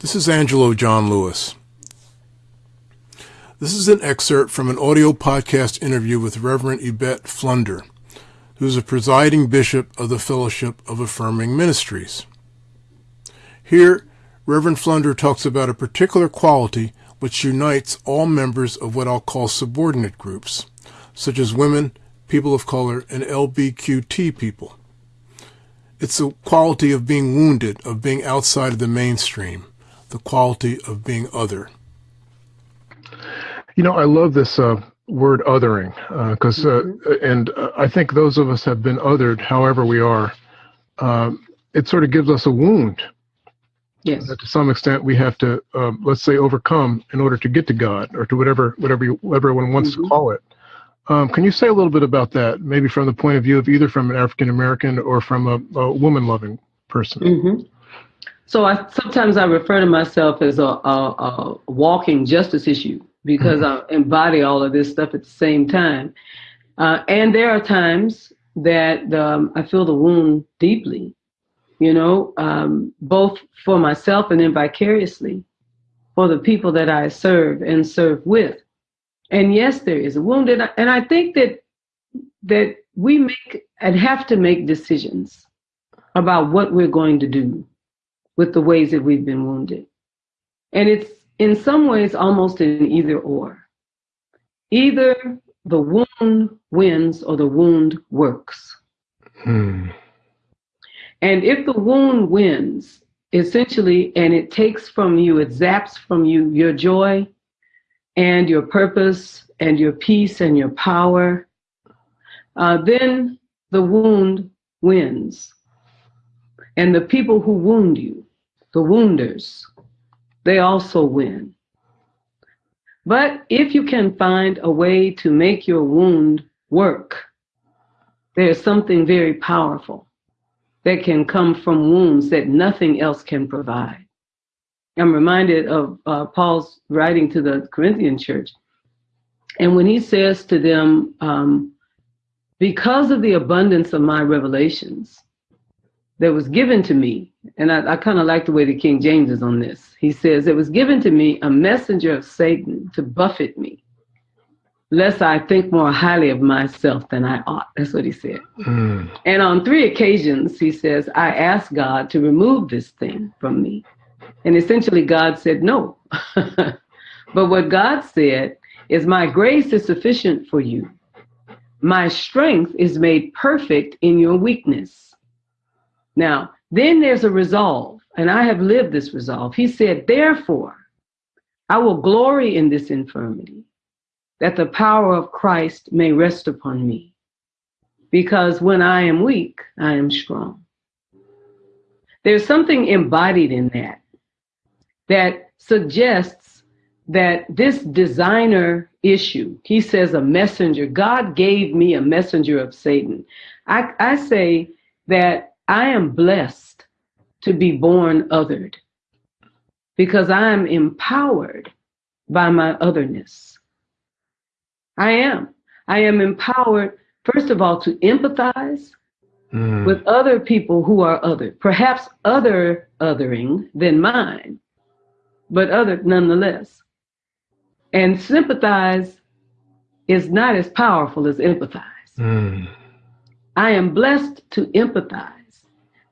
This is Angelo John Lewis. This is an excerpt from an audio podcast interview with Reverend Yvette Flunder, who is a presiding bishop of the Fellowship of Affirming Ministries. Here, Reverend Flunder talks about a particular quality which unites all members of what I'll call subordinate groups, such as women, people of color, and LBQT people. It's the quality of being wounded, of being outside of the mainstream, the quality of being other. You know, I love this uh, word othering because, uh, mm-hmm. uh, and uh, I think those of us have been othered however we are. Um, it sort of gives us a wound. Yes. That to some extent we have to, um, let's say, overcome in order to get to God or to whatever whatever you, everyone wants mm-hmm. to call it. Um, can you say a little bit about that, maybe from the point of view of either from an African American or from a, a woman loving person? Mm-hmm. So I sometimes I refer to myself as a, a, a walking justice issue because mm-hmm. I embody all of this stuff at the same time. Uh, and there are times that um, I feel the wound deeply, you know, um, both for myself and then vicariously for the people that I serve and serve with. And yes, there is a wound, and I, and I think that that we make and have to make decisions about what we're going to do with the ways that we've been wounded. And it's in some ways almost an either or. Either the wound wins or the wound works. Hmm. And if the wound wins, essentially, and it takes from you, it zaps from you your joy and your purpose and your peace and your power, uh, then the wound wins. And the people who wound you, the wounders, they also win. But if you can find a way to make your wound work, there's something very powerful that can come from wounds that nothing else can provide. I'm reminded of uh, Paul's writing to the Corinthian church. And when he says to them, um, because of the abundance of my revelations, that was given to me, and I, I kind of like the way the King James is on this. He says, It was given to me a messenger of Satan to buffet me, lest I think more highly of myself than I ought. That's what he said. Mm. And on three occasions, he says, I asked God to remove this thing from me. And essentially, God said no. but what God said is, My grace is sufficient for you. My strength is made perfect in your weakness. Now, then there's a resolve, and I have lived this resolve. He said, Therefore, I will glory in this infirmity, that the power of Christ may rest upon me. Because when I am weak, I am strong. There's something embodied in that that suggests that this designer issue, he says a messenger, God gave me a messenger of Satan. I, I say that I am blessed to be born othered because I am empowered by my otherness. I am. I am empowered, first of all, to empathize mm. with other people who are other, perhaps other othering than mine, but other nonetheless. And sympathize is not as powerful as empathize. Mm. I am blessed to empathize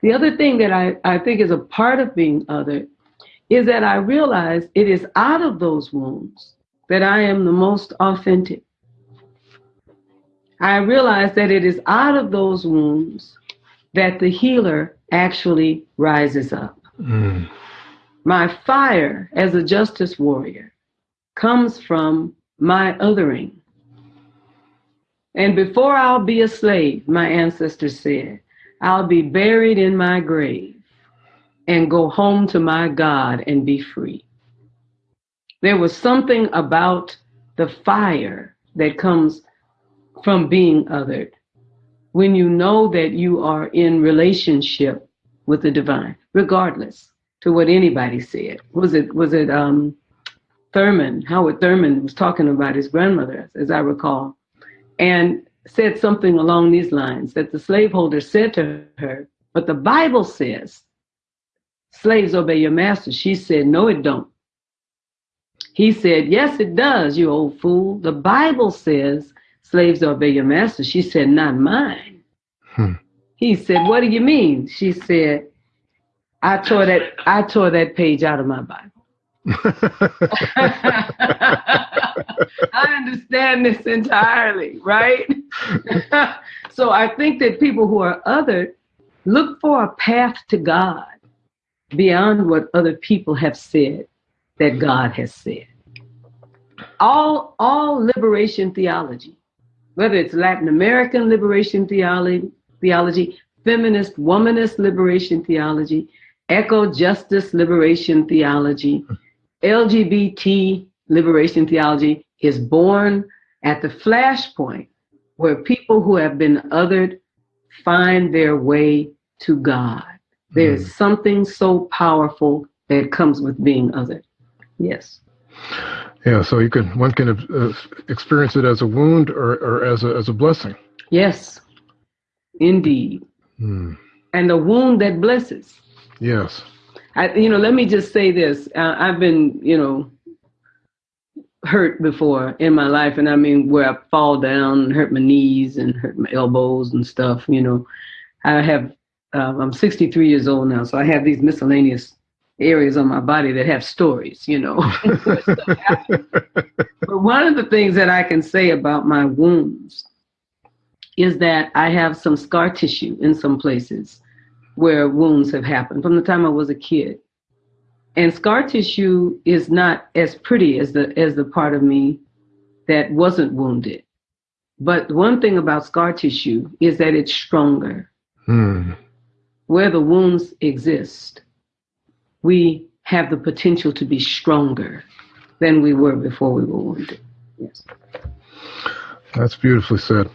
the other thing that I, I think is a part of being other is that I realize it is out of those wounds that I am the most authentic. I realize that it is out of those wounds that the healer actually rises up. Mm. My fire as a justice warrior comes from my othering. And before I'll be a slave, my ancestors said, I'll be buried in my grave and go home to my God and be free. There was something about the fire that comes from being othered when you know that you are in relationship with the divine, regardless to what anybody said. Was it was it um, Thurman? Howard Thurman was talking about his grandmother, as I recall, and said something along these lines that the slaveholder said to her, but the Bible says, slaves obey your master. She said, no, it don't. He said, yes, it does, you old fool. The Bible says slaves obey your master. She said, not mine. Hmm. He said, what do you mean? She said, I tore that I tore that page out of my Bible. I understand this entirely, right? so I think that people who are other look for a path to God beyond what other people have said that God has said. All all liberation theology, whether it's Latin American liberation theology, theology, feminist womanist liberation theology, eco justice liberation theology, LGBT liberation theology is born at the flashpoint where people who have been othered find their way to God. There's mm. something so powerful that comes with being othered. Yes. Yeah, so you can one can uh, experience it as a wound or, or as a as a blessing. Yes, indeed. Mm. And a wound that blesses. Yes. I, you know, let me just say this. Uh, I've been, you know, hurt before in my life, and I mean, where I fall down, and hurt my knees and hurt my elbows and stuff. You know, I have. Uh, I'm 63 years old now, so I have these miscellaneous areas on my body that have stories. You know, but one of the things that I can say about my wounds is that I have some scar tissue in some places where wounds have happened from the time I was a kid. And scar tissue is not as pretty as the as the part of me that wasn't wounded. But one thing about scar tissue is that it's stronger. Hmm. Where the wounds exist, we have the potential to be stronger than we were before we were wounded. Yes. That's beautifully said.